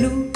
blue.